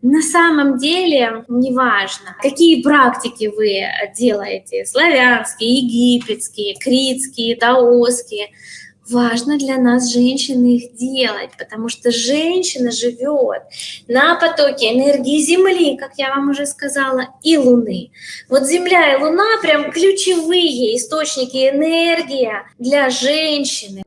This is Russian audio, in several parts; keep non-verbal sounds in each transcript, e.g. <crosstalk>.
На самом деле, неважно, какие практики вы делаете, славянские, египетские, критские, даосские, важно для нас, женщины, их делать, потому что женщина живет на потоке энергии Земли, как я вам уже сказала, и Луны. Вот Земля и Луна прям ключевые источники энергии для женщины.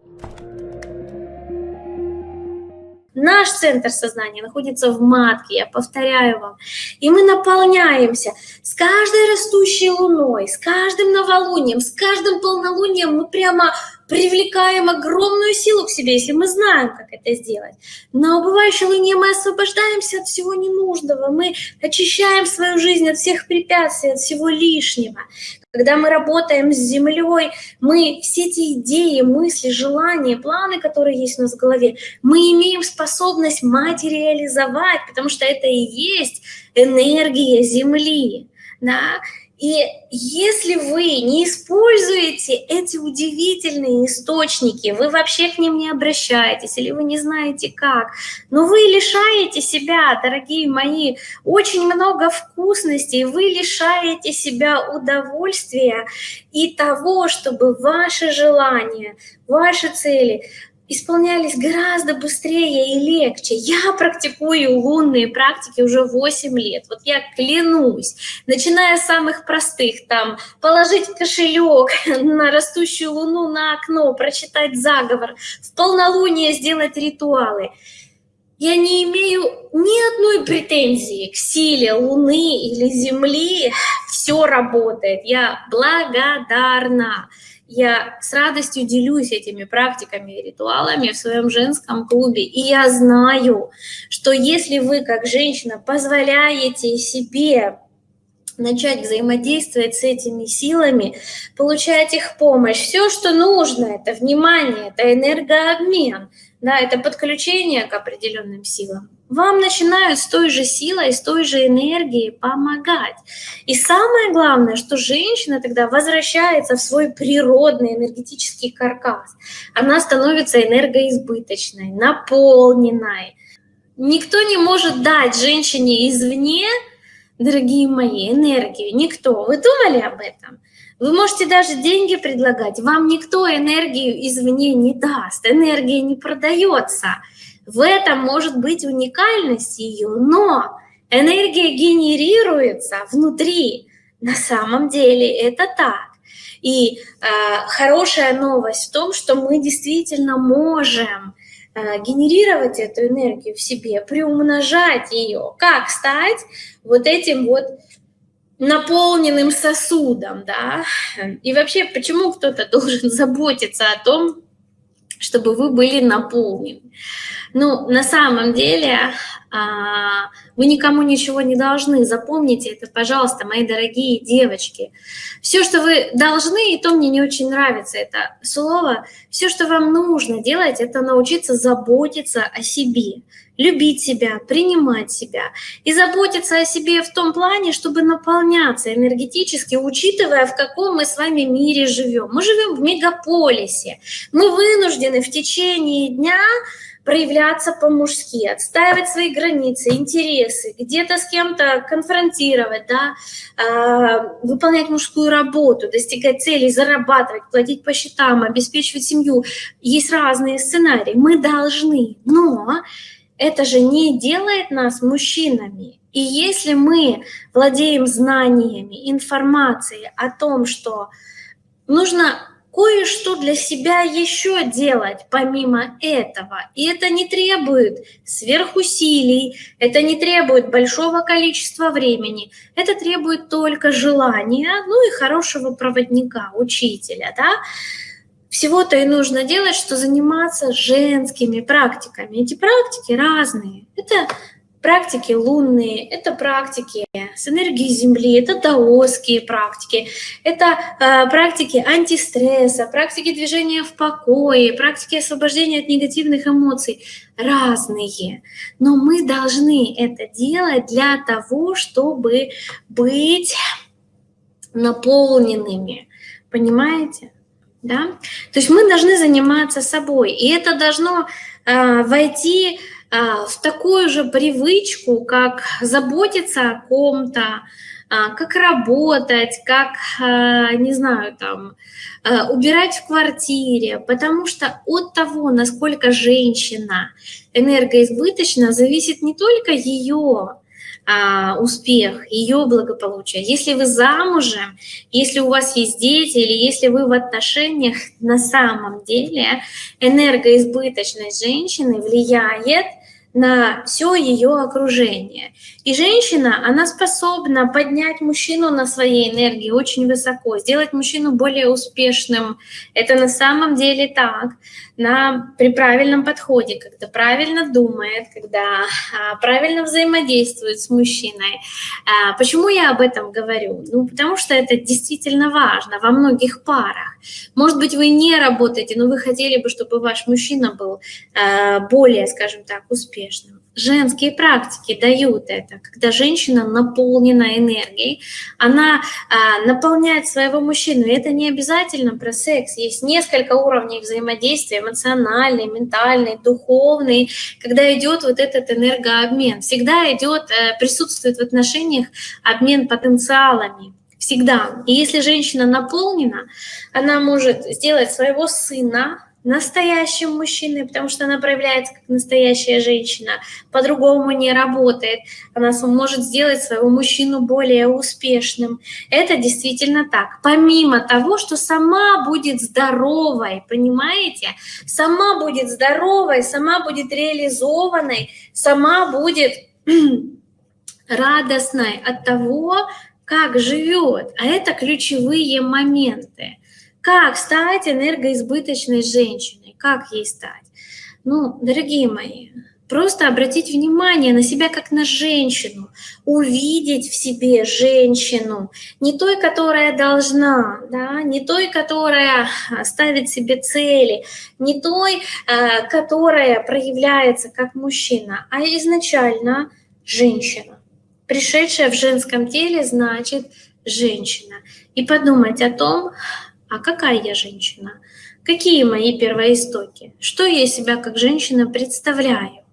Наш центр сознания находится в матке, я повторяю вам. И мы наполняемся с каждой растущей луной, с каждым новолунием, с каждым полнолунием мы прямо привлекаем огромную силу к себе, если мы знаем, как это сделать. На убывающей луне мы освобождаемся от всего ненужного, мы очищаем свою жизнь от всех препятствий, от всего лишнего. Когда мы работаем с Землей, мы все эти идеи, мысли, желания, планы, которые есть у нас в голове, мы имеем способность материализовать, потому что это и есть энергия Земли. Да? И если вы не используете эти удивительные источники, вы вообще к ним не обращаетесь, или вы не знаете как, но вы лишаете себя, дорогие мои, очень много вкусностей, вы лишаете себя удовольствия и того, чтобы ваши желания, ваши цели исполнялись гораздо быстрее и легче. Я практикую лунные практики уже 8 лет. Вот я клянусь, начиная с самых простых, там, положить кошелек <laughs> на растущую луну на окно, прочитать заговор, в полнолуние сделать ритуалы. Я не имею ни одной претензии к силе Луны или Земли. Все работает. Я благодарна. Я с радостью делюсь этими практиками и ритуалами в своем женском клубе. И я знаю, что если вы, как женщина, позволяете себе начать взаимодействовать с этими силами, получать их помощь, все, что нужно, это внимание, это энергообмен, да, это подключение к определенным силам вам начинают с той же силой, с той же энергией помогать. И самое главное, что женщина тогда возвращается в свой природный энергетический каркас. Она становится энергоизбыточной, наполненной. Никто не может дать женщине извне, дорогие мои, энергию. Никто. Вы думали об этом? Вы можете даже деньги предлагать. Вам никто энергию извне не даст. Энергия не продается. В этом может быть уникальность ее, но энергия генерируется внутри. На самом деле это так. И э, хорошая новость в том, что мы действительно можем э, генерировать эту энергию в себе, приумножать ее. Как стать вот этим вот наполненным сосудом, да? И вообще, почему кто-то <laughs> должен заботиться о том, чтобы вы были наполнены? Ну, на самом деле, а, вы никому ничего не должны. Запомните это, пожалуйста, мои дорогие девочки. Все, что вы должны, и то мне не очень нравится это слово, все, что вам нужно делать, это научиться заботиться о себе, любить себя, принимать себя и заботиться о себе в том плане, чтобы наполняться энергетически, учитывая, в каком мы с вами мире живем. Мы живем в мегаполисе, мы вынуждены в течение дня проявляться по-мужски, отстаивать свои границы, интересы, где-то с кем-то конфронтировать, да, э, выполнять мужскую работу, достигать целей, зарабатывать, платить по счетам, обеспечивать семью. Есть разные сценарии. Мы должны, но это же не делает нас мужчинами. И если мы владеем знаниями, информацией о том, что нужно кое-что для себя еще делать помимо этого. И это не требует сверхусилий, это не требует большого количества времени, это требует только желания, ну и хорошего проводника, учителя, да. Всего-то и нужно делать, что заниматься женскими практиками. Эти практики разные. Это практики лунные, это практики с энергией Земли, это даосские практики, это э, практики антистресса, практики движения в покое, практики освобождения от негативных эмоций, разные. Но мы должны это делать для того, чтобы быть наполненными, понимаете? Да? То есть мы должны заниматься собой, и это должно э, войти а, в такую же привычку, как заботиться о ком-то, а, как работать, как, а, не знаю, там, убирать в квартире, потому что от того, насколько женщина энергоизбыточна, зависит не только ее а, успех, ее благополучие. Если вы замужем, если у вас есть дети или если вы в отношениях, на самом деле энергоизбыточность женщины влияет на все ее окружение. И женщина, она способна поднять мужчину на своей энергии очень высоко, сделать мужчину более успешным. Это на самом деле так на, при правильном подходе, когда правильно думает, когда а, правильно взаимодействует с мужчиной. А, почему я об этом говорю? Ну, потому что это действительно важно во многих парах. Может быть, вы не работаете, но вы хотели бы, чтобы ваш мужчина был а, более, скажем так, успешным женские практики дают это, когда женщина наполнена энергией, она а, наполняет своего мужчину. И это не обязательно про секс. Есть несколько уровней взаимодействия, эмоциональный, ментальный, духовный, когда идет вот этот энергообмен. Всегда идет, э, присутствует в отношениях обмен потенциалами. Всегда. И если женщина наполнена, она может сделать своего сына настоящим мужчиной, потому что она проявляется как настоящая женщина, по-другому не работает. Она может сделать своего мужчину более успешным. Это действительно так. Помимо того, что сама будет здоровой, понимаете? Сама будет здоровой, сама будет реализованной, сама будет <clears throat> радостной от того, как живет. А это ключевые моменты. Как стать энергоизбыточной женщиной? Как ей стать? Ну, дорогие мои, просто обратить внимание на себя как на женщину, увидеть в себе женщину, не той, которая должна, да, не той, которая ставит себе цели, не той, э, которая проявляется как мужчина, а изначально женщина. Пришедшая в женском теле значит женщина. И подумать о том, а какая я женщина, какие мои первоистоки, что я себя как женщина представляю.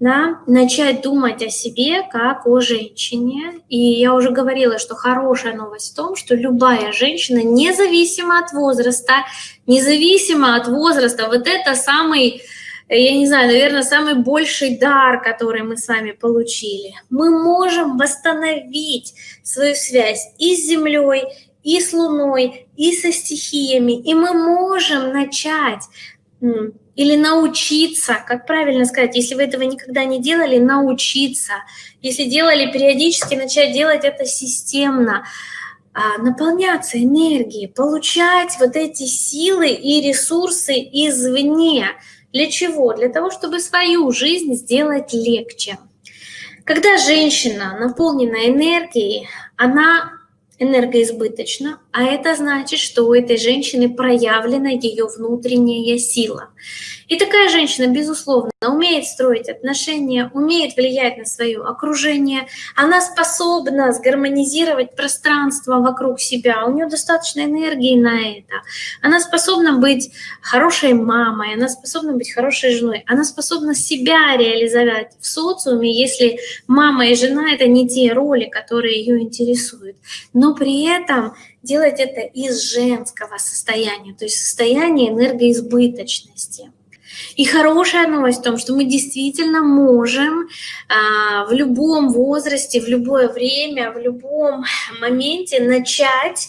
Да? Начать думать о себе как о женщине. И я уже говорила, что хорошая новость в том, что любая женщина, независимо от возраста, независимо от возраста, вот это самый я не знаю, наверное, самый больший дар, который мы с вами получили. Мы можем восстановить свою связь и с Землей, и с Луной, и со стихиями, и мы можем начать или научиться, как правильно сказать, если вы этого никогда не делали, научиться. Если делали периодически, начать делать это системно, а, наполняться энергией, получать вот эти силы и ресурсы извне. Для чего? Для того, чтобы свою жизнь сделать легче. Когда женщина наполнена энергией, она энергоизбыточно, а это значит, что у этой женщины проявлена ее внутренняя сила. И такая женщина, безусловно, умеет строить отношения, умеет влиять на свое окружение, она способна сгармонизировать пространство вокруг себя, у нее достаточно энергии на это, она способна быть хорошей мамой, она способна быть хорошей женой, она способна себя реализовать в социуме, если мама и жена — это не те роли, которые ее интересуют. Но при этом делать это из женского состояния, то есть состояния энергоизбыточности. И хорошая новость в том, что мы действительно можем а, в любом возрасте, в любое время, в любом моменте начать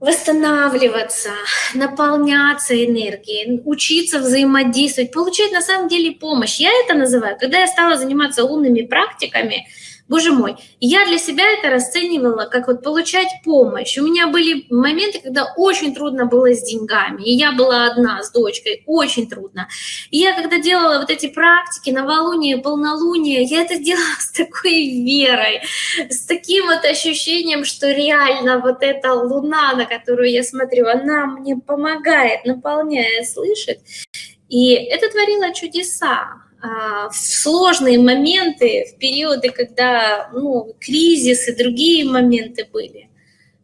восстанавливаться, наполняться энергией, учиться взаимодействовать, получать на самом деле помощь. Я это называю, когда я стала заниматься лунными практиками, Боже мой, я для себя это расценивала как вот получать помощь. У меня были моменты, когда очень трудно было с деньгами, и я была одна с дочкой, очень трудно. И я когда делала вот эти практики, новолуние, полнолуние, я это делала с такой верой, с таким вот ощущением, что реально вот эта луна, на которую я смотрю, она мне помогает, наполняет, слышит. И это творило чудеса. А, в сложные моменты, в периоды, когда ну, кризис и другие моменты были.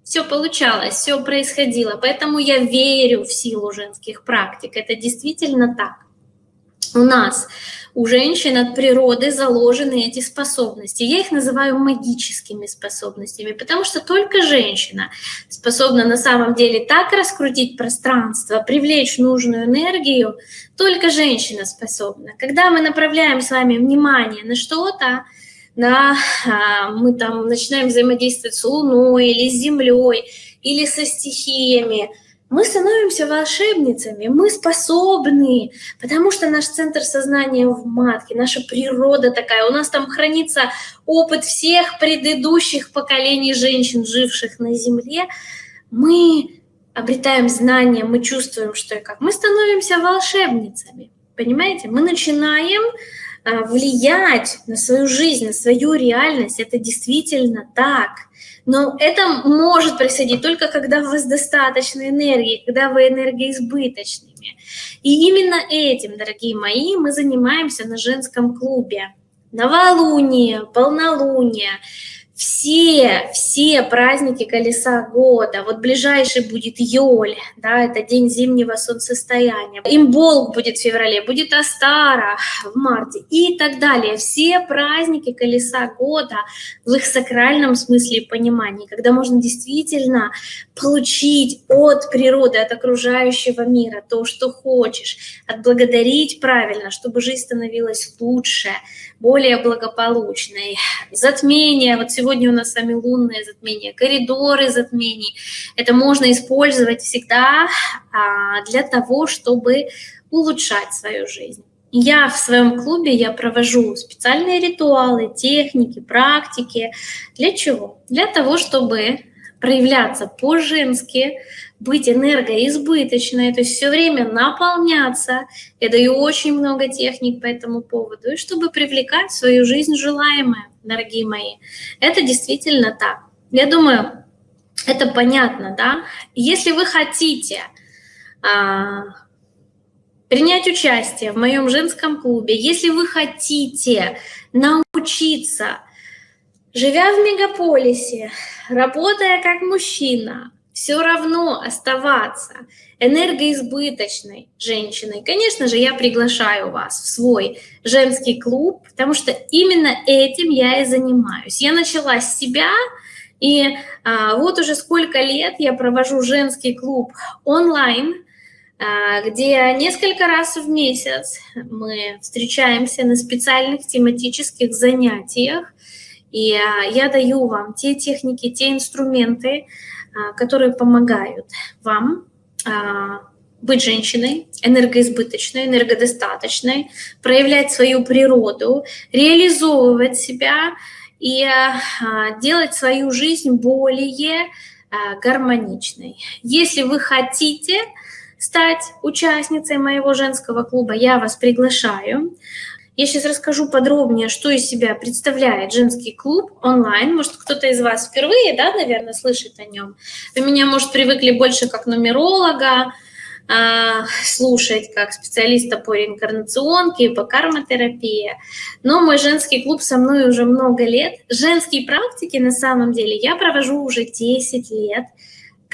Все получалось, все происходило. Поэтому я верю в силу женских практик. Это действительно так. У нас, у женщин от природы заложены эти способности. Я их называю магическими способностями, потому что только женщина способна на самом деле так раскрутить пространство, привлечь нужную энергию, только женщина способна. Когда мы направляем с вами внимание на что-то, на, а, мы там начинаем взаимодействовать с Луной или с Землей, или со стихиями, мы становимся волшебницами, мы способны, потому что наш центр сознания в матке, наша природа такая, у нас там хранится опыт всех предыдущих поколений женщин, живших на Земле. Мы обретаем знания, мы чувствуем, что и как. Мы становимся волшебницами, понимаете? Мы начинаем влиять на свою жизнь, на свою реальность. Это действительно так – но это может происходить только когда у вас достаточно энергии, когда вы энергоизбыточными. И именно этим, дорогие мои, мы занимаемся на женском клубе. Новолуние, полнолуние – все, все праздники колеса года, вот ближайший будет Йоль, да, это день зимнего солнцестояния, Имболк будет в феврале, будет Астара в марте и так далее. Все праздники колеса года в их сакральном смысле и понимании, когда можно действительно получить от природы, от окружающего мира то, что хочешь, отблагодарить правильно, чтобы жизнь становилась лучше, более благополучной. Затмение, вот сегодня у нас с вами лунное затмение, коридоры затмений. Это можно использовать всегда а, для того, чтобы улучшать свою жизнь. Я в своем клубе я провожу специальные ритуалы, техники, практики. Для чего? Для того, чтобы проявляться по-женски, быть энергоизбыточной, то есть все время наполняться. Я даю очень много техник по этому поводу, и чтобы привлекать в свою жизнь желаемое, дорогие мои. Это действительно так. Я думаю, это понятно, да? Если вы хотите а, принять участие в моем женском клубе, если вы хотите научиться, живя в мегаполисе, работая как мужчина, все равно оставаться энергоизбыточной женщиной, конечно же, я приглашаю вас в свой женский клуб, потому что именно этим я и занимаюсь. Я начала с себя, и а, вот уже сколько лет я провожу женский клуб онлайн, а, где несколько раз в месяц мы встречаемся на специальных тематических занятиях, и а, я даю вам те техники, те инструменты, которые помогают вам а, быть женщиной, энергоизбыточной, энергодостаточной, проявлять свою природу, реализовывать себя и а, делать свою жизнь более гармоничной. Если вы хотите стать участницей моего женского клуба, я вас приглашаю. Я сейчас расскажу подробнее, что из себя представляет женский клуб онлайн. Может, кто-то из вас впервые, да, наверное, слышит о нем. Вы меня, может, привыкли больше как нумеролога, а, слушать как специалиста по реинкарнационке по кармотерапии. Но мой женский клуб со мной уже много лет. Женские практики, на самом деле, я провожу уже 10 лет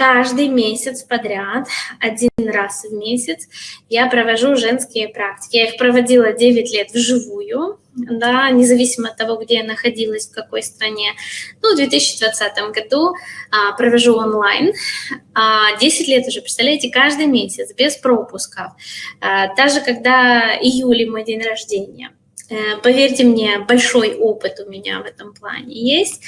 каждый месяц подряд, один раз в месяц, я провожу женские практики. Я их проводила 9 лет вживую, да, независимо от того, где я находилась, в какой стране. Ну, в 2020 году а, провожу онлайн. А, 10 лет уже, представляете, каждый месяц, без пропусков. А, даже когда июле мой день рождения. Э, поверьте мне, большой опыт у меня в этом плане есть.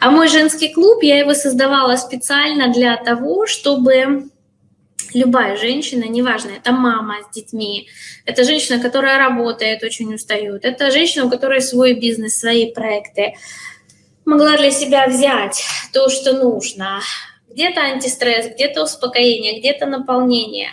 А мой женский клуб, я его создавала специально для того, чтобы любая женщина, неважно, это мама с детьми, это женщина, которая работает, очень устает, это женщина, у которой свой бизнес, свои проекты, могла для себя взять то, что нужно, где-то антистресс, где-то успокоение, где-то наполнение.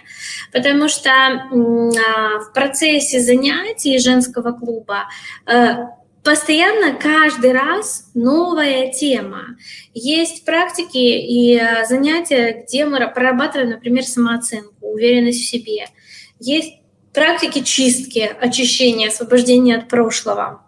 Потому что а, в процессе занятий женского клуба э, постоянно каждый раз новая тема. Есть практики и э, занятия, где мы прорабатываем, например, самооценку, уверенность в себе. Есть практики чистки, очищения, освобождения от прошлого.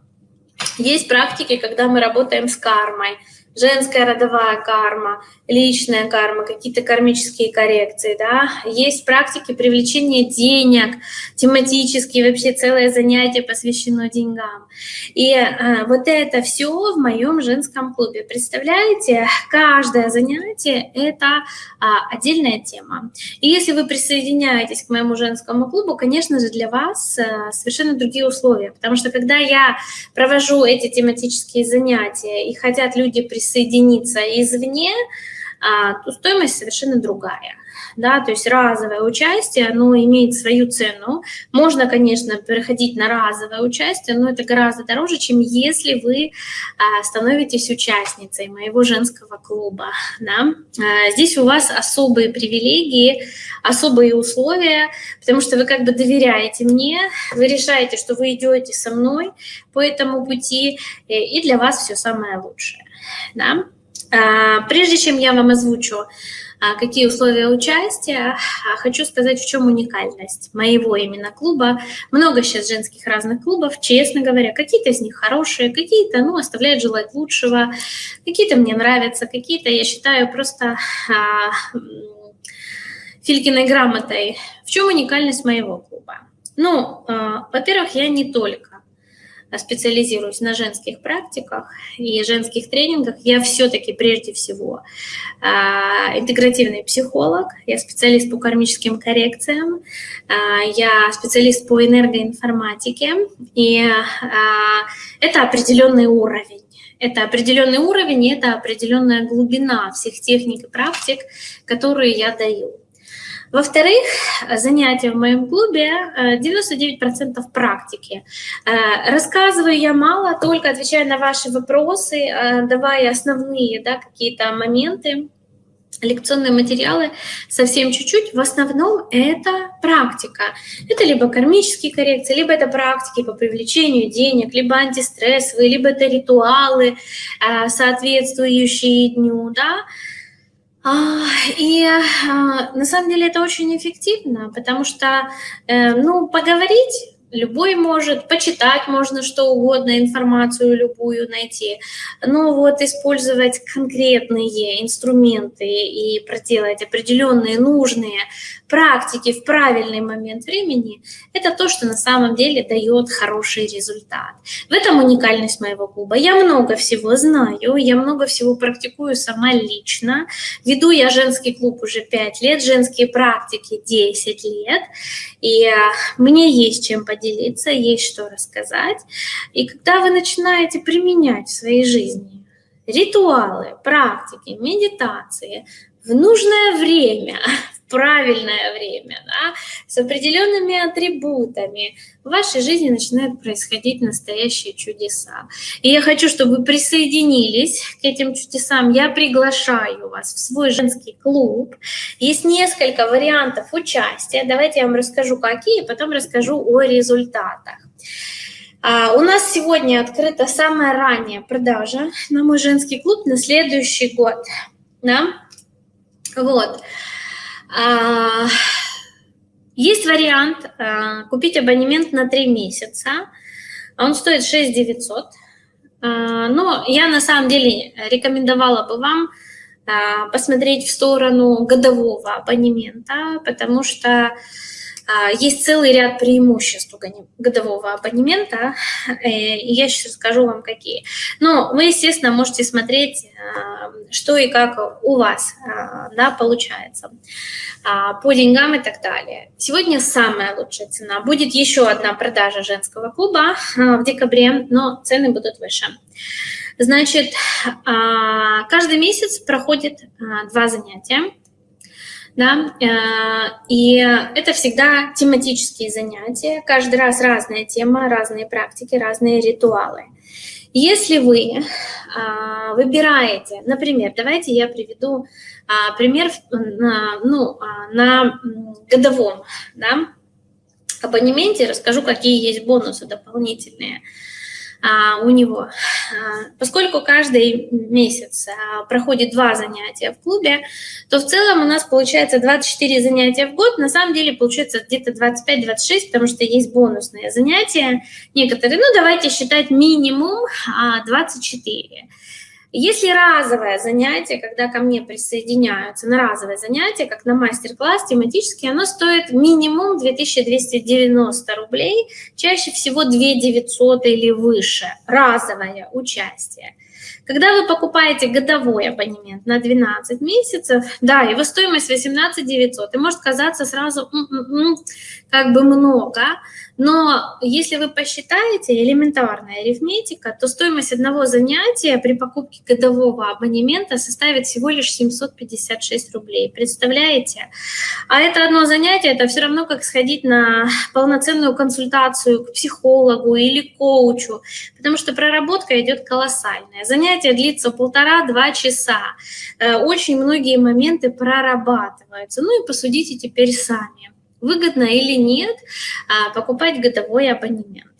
Есть практики, когда мы работаем с кармой, женская родовая карма, личная карма, какие-то кармические коррекции, да. Есть практики привлечения денег, тематические, вообще целое занятие посвящено деньгам. И а, вот это все в моем женском клубе. Представляете, каждое занятие – это а, отдельная тема. И если вы присоединяетесь к моему женскому клубу, конечно же, для вас а, совершенно другие условия. Потому что когда я провожу эти тематические занятия и хотят люди присоединиться извне, а, то стоимость совершенно другая. Да, то есть разовое участие, оно имеет свою цену. Можно, конечно, переходить на разовое участие, но это гораздо дороже, чем если вы а, становитесь участницей моего женского клуба. Да. А, здесь у вас особые привилегии, особые условия, потому что вы как бы доверяете мне, вы решаете, что вы идете со мной по этому пути, и для вас все самое лучшее. Да. А, прежде чем я вам озвучу, а, какие условия участия, а, хочу сказать, в чем уникальность моего именно клуба. Много сейчас женских разных клубов, честно говоря, какие-то из них хорошие, какие-то, ну, оставляют желать лучшего, какие-то мне нравятся, какие-то, я считаю, просто а, Филькиной грамотой. В чем уникальность моего клуба? Ну, а, во-первых, я не только специализируюсь на женских практиках и женских тренингах, я все-таки прежде всего а, интегративный психолог, я специалист по кармическим коррекциям, а, я специалист по энергоинформатике, и а, это определенный уровень. Это определенный уровень, это определенная глубина всех техник и практик, которые я даю. Во-вторых, занятия в моем клубе 99% э, практики. Э, рассказываю я мало, только отвечаю на ваши вопросы, э, давая основные да, какие-то моменты, лекционные материалы совсем чуть-чуть. В основном это практика. Это либо кармические коррекции, либо это практики по привлечению денег, либо антистрессовые, либо это ритуалы, соответствующие дню, да, и а, на самом деле это очень эффективно, потому что, э, ну, поговорить любой может, почитать можно что угодно, информацию любую найти, но вот использовать конкретные инструменты и проделать определенные нужные практики в правильный момент времени, это то, что на самом деле дает хороший результат. В этом уникальность моего клуба. Я много всего знаю, я много всего практикую сама лично. Веду я женский клуб уже 5 лет, женские практики 10 лет, и а, мне есть чем поделиться, есть что рассказать. И когда вы начинаете применять в своей жизни ритуалы, практики, медитации в нужное время, <laughs> правильное время, да, с определенными атрибутами, в вашей жизни начинают происходить настоящие чудеса. И я хочу, чтобы вы присоединились к этим чудесам. Я приглашаю вас в свой женский клуб. Есть несколько вариантов участия. Давайте я вам расскажу, какие, потом расскажу о результатах. А, у нас сегодня открыта самая ранняя продажа на мой женский клуб на следующий год. Да? Вот. А, есть вариант а, купить абонемент на 3 месяца. Он стоит 6 900. А, но я на самом деле рекомендовала бы вам посмотреть в сторону годового абонемента, потому что есть целый ряд преимуществ годового абонемента, э, и я сейчас скажу вам, какие. Но вы, естественно, можете смотреть, а, что и как у вас а, да, получается по деньгам и так далее. Сегодня самая лучшая цена. Будет еще одна продажа женского клуба в декабре, но цены будут выше. Значит, каждый месяц проходит два занятия да, э, и это всегда тематические занятия, каждый раз разная тема, разные практики, разные ритуалы. Если вы а, выбираете, например, давайте я приведу а, пример на, ну, на годовом да, абонементе, расскажу, какие есть бонусы дополнительные у него. А, поскольку каждый месяц а, проходит два занятия в клубе, то в целом у нас получается 24 занятия в год. На самом деле получается где-то 25-26, потому что есть бонусные занятия некоторые. Ну, давайте считать минимум 24. Если разовое занятие, когда ко мне присоединяются на разовое занятие, как на мастер-класс тематический, оно стоит минимум 2290 рублей, чаще всего 2900 или выше, разовое участие. Когда вы покупаете годовой абонемент на 12 месяцев, да, его стоимость 18 900, и может казаться сразу м -м -м, как бы много, но если вы посчитаете, элементарная арифметика, то стоимость одного занятия при покупке годового абонемента составит всего лишь 756 рублей. Представляете? А это одно занятие, это все равно как сходить на полноценную консультацию к психологу или коучу, потому что проработка идет колоссальная. Занятие длится полтора-два часа. Э, очень многие моменты прорабатываются. Ну и посудите теперь сами выгодно или нет а, покупать годовой абонемент.